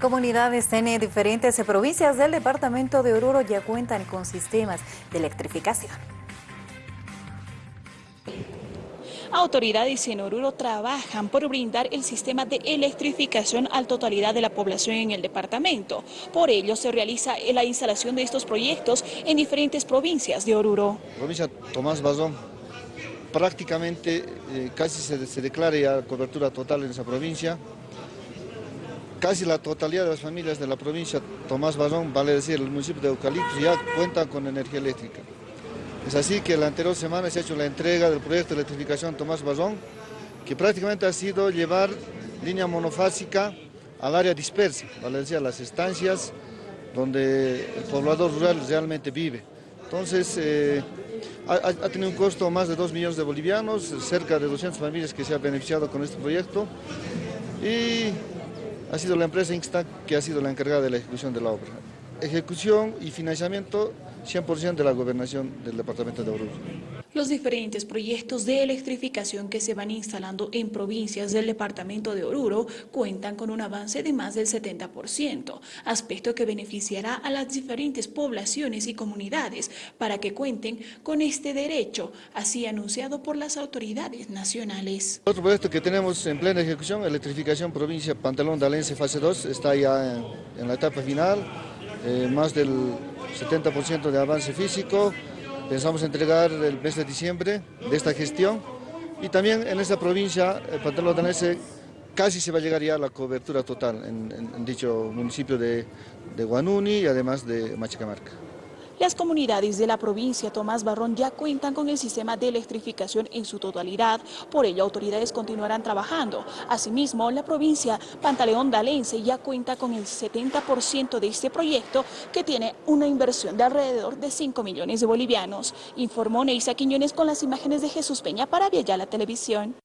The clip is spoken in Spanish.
Comunidades en diferentes provincias del departamento de Oruro ya cuentan con sistemas de electrificación. Autoridades en Oruro trabajan por brindar el sistema de electrificación a la totalidad de la población en el departamento. Por ello se realiza la instalación de estos proyectos en diferentes provincias de Oruro. Provincia Tomás Bazón, prácticamente eh, casi se, se declara ya cobertura total en esa provincia. Casi la totalidad de las familias de la provincia Tomás Bazón, vale decir, el municipio de Eucalipto, ya cuentan con energía eléctrica. Es así que la anterior semana se ha hecho la entrega del proyecto de electrificación Tomás Bazón, que prácticamente ha sido llevar línea monofásica al área dispersa, vale decir, a las estancias donde el poblador rural realmente vive. Entonces, eh, ha, ha, tenido un costo más de 2 millones de bolivianos, cerca de 200 familias que se han beneficiado con este proyecto y ha sido la empresa Insta que ha sido la encargada de la ejecución de la obra. Ejecución y financiamiento 100% de la gobernación del departamento de Oruro. Los diferentes proyectos de electrificación que se van instalando en provincias del departamento de Oruro cuentan con un avance de más del 70%, aspecto que beneficiará a las diferentes poblaciones y comunidades para que cuenten con este derecho, así anunciado por las autoridades nacionales. Otro proyecto que tenemos en plena ejecución, electrificación provincia Pantalón Dalense fase 2, está ya en, la etapa final, eh, más del 70% de avance físico, pensamos entregar el mes de diciembre de esta gestión y también en esta provincia, el Pantalón Danese, casi se va a llegar ya a la cobertura total en dicho municipio de, de Guanuni y además de Machicamarca. Las comunidades de la provincia Tomás Barrón ya cuentan con el sistema de electrificación en su totalidad, por ello autoridades continuarán trabajando. Asimismo, la provincia Pantaleón Dalense ya cuenta con el 70% de este proyecto que tiene una inversión de alrededor de 5 millones de bolivianos, informó Neisa Quiñones con las imágenes de Jesús Peña para Vialla la Televisión.